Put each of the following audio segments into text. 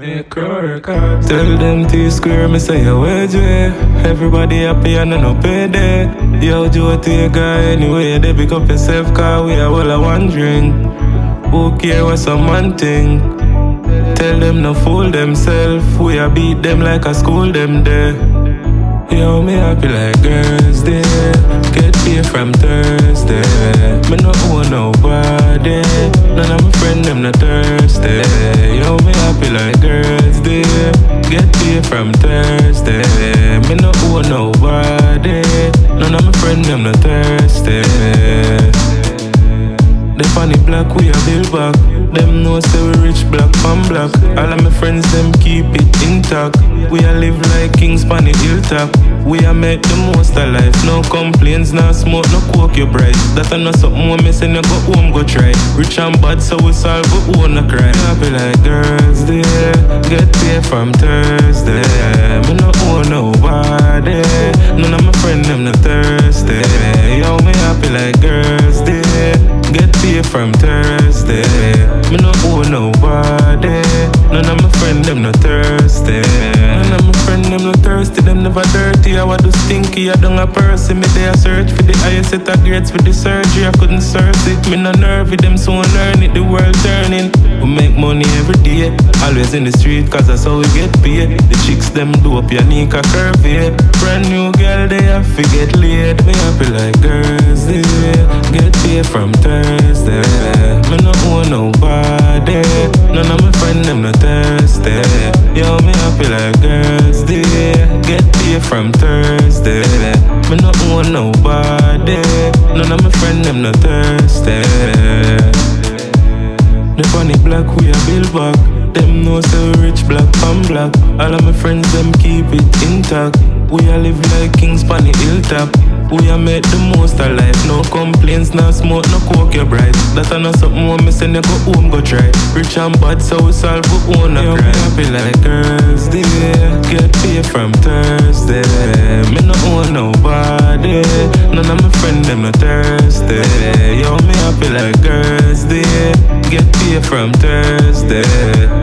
Make. Tell them T square, me say a wage way. Everybody happy and no pay day. Yo, Joe, take guy anyway. They pick up yourself, car we are all a wondering. Who care what some man think? Tell them no fool themselves. We a beat them like a school them there. Yo, me happy like girls day. Paid from Thursday. Me no owe nobody. None of my friend them not thirsty. Yo, me happy like girls day. Get paid from Thursday. Me no owe nobody. None of my friend them not thirsty. The funny black we a build back. Them know say we rich black from black. All of my friends them keep it intact. We a live like kings pon the hilltop. We a make the most of life. No complaints, no smoke, no coke you bright. That a not something me say no go home go try. Rich and bad so we solve we own a crime. Happy like girls there. Get paid from Thursday. Me no owe nobody. None of my friend them no thirsty. Yo me happy like girls there. Get paid from Thursday. Me no owe nobody. None of my friend them no thirsty. Thirsty. Them never dirty. I was do stinky. I don't a person. Me they a search for the highest set of grades for the surgery. I couldn't search it. Me no nervy. Them soon learn it. The world turning. We make money every day. Always in the street. Cause that's how we get paid. The chicks them dope. Unique a curvy. Brand new girl. They have to get laid. Me happy like girls. Yeah. Get paid from Thursday. Me no owe nobody. None of my friend them no thirsty. Yo, me happy like girls day. Get paid from Thursday. Me no owe nobody. None of my friend them no thirsty. The funny black we a build back. Them know so rich black from black. All of my friends them keep it intact. We a live like kings pon the hilltop. We a make the most of life. No complaints, no smoke, no coke you bright. That a not something when me say you go home go try. Rich and bad so we solve we own a crime. happy like girls day. Get paid from Thursday. Me no owe nobody. None of my friend them no thirsty. Yo me happy like girls day. Get paid from Thursday.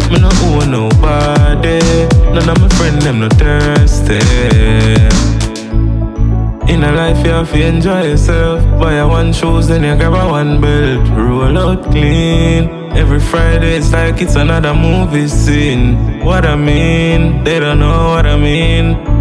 Me no owe nobody. None of my friend them no thirsty. Life you have to enjoy yourself. Buy a one shoes then you grab a one belt. Roll out clean. Every Friday it's like it's another movie scene. What I mean, they don't know what I mean